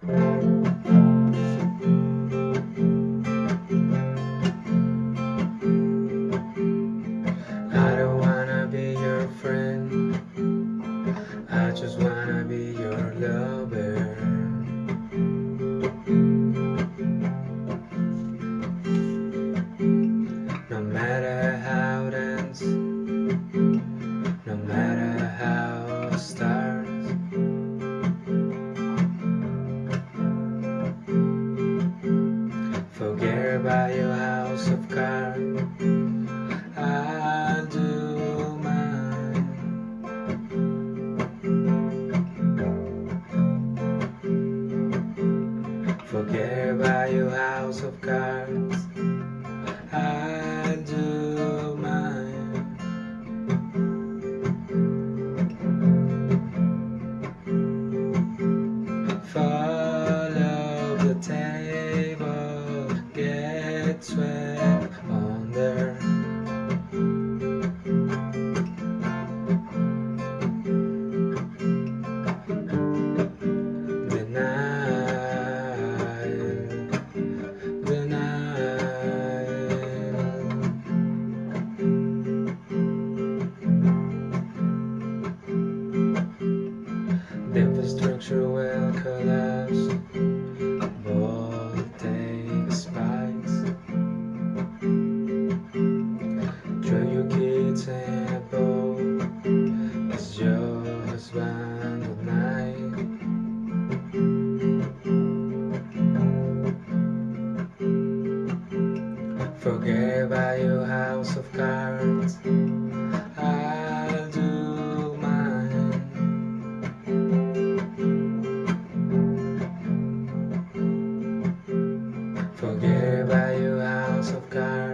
I don't wanna be your friend. I just wanna be your lover. About your house of cards. I do mine. Forget about your house of cards. The infrastructure will collapse. Voltage spikes. Throw your kids in a boat It's your husband at night. Forget about your house of cards. of God.